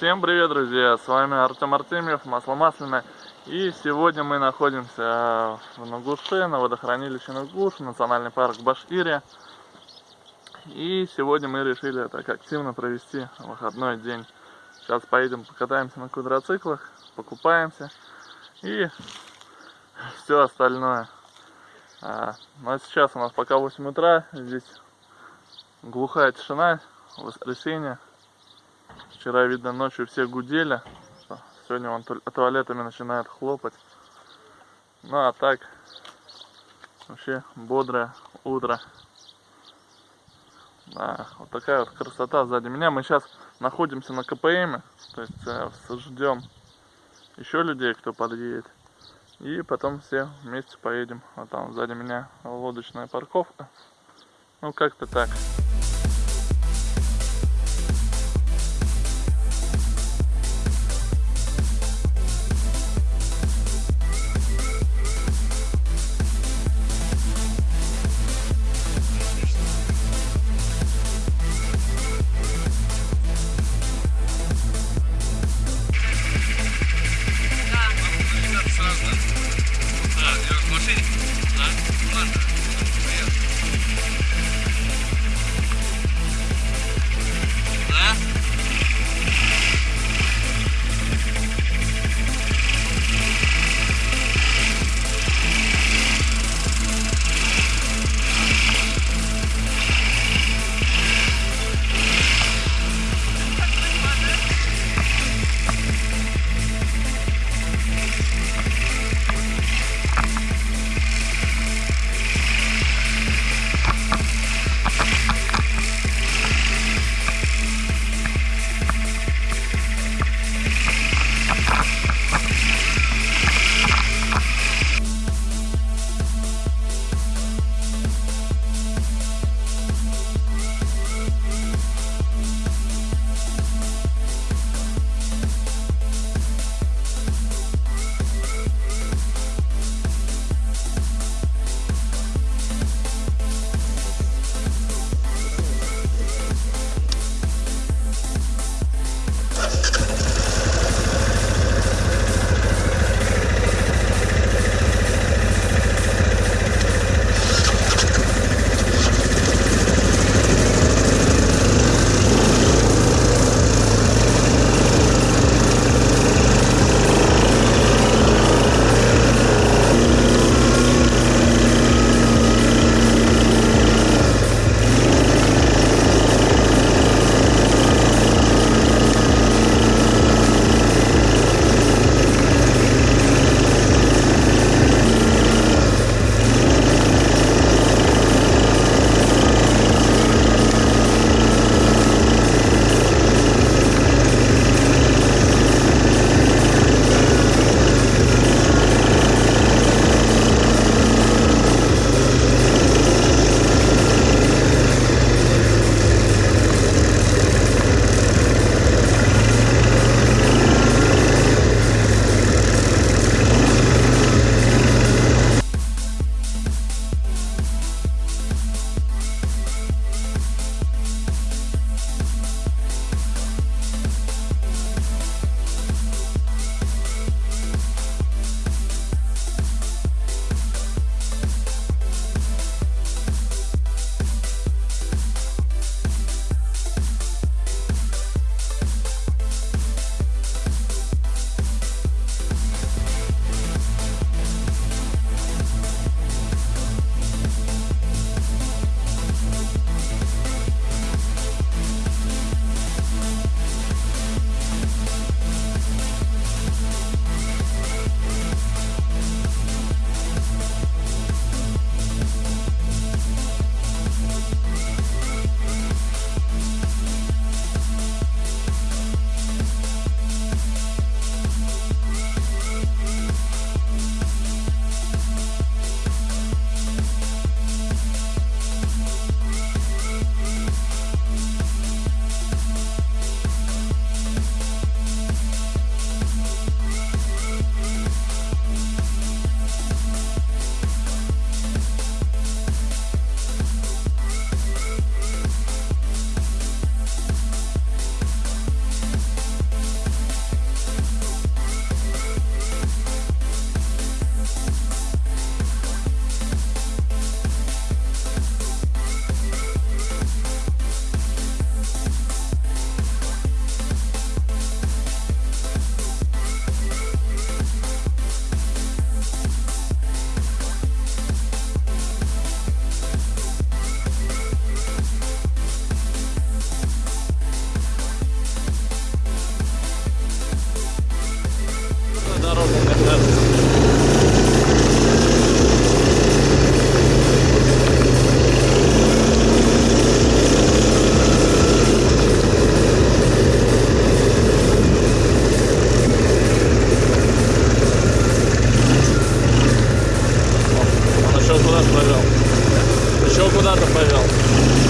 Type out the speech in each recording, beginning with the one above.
Всем привет, друзья! С вами Артем Артемьев, Масло Масляное. И сегодня мы находимся в Нугуше, на водохранилище Нугуш, национальный парк Башкирия. И сегодня мы решили так активно провести выходной день. Сейчас поедем покатаемся на квадроциклах, покупаемся и все остальное. А, ну а сейчас у нас пока 8 утра, здесь глухая тишина, воскресенье. Вчера, видно, ночью все гудели. Сегодня он туалетами начинает хлопать. Ну а так, вообще бодрое утро. Да, вот такая вот красота сзади меня. Мы сейчас находимся на КПМ, то есть э, ждем еще людей, кто подъедет. И потом все вместе поедем. Вот там сзади меня лодочная парковка. Ну как-то так. еще куда-то повел. Еще куда-то повел.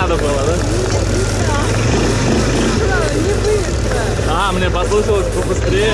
надо было, да? Не быстро. А, мне послышалось побыстрее.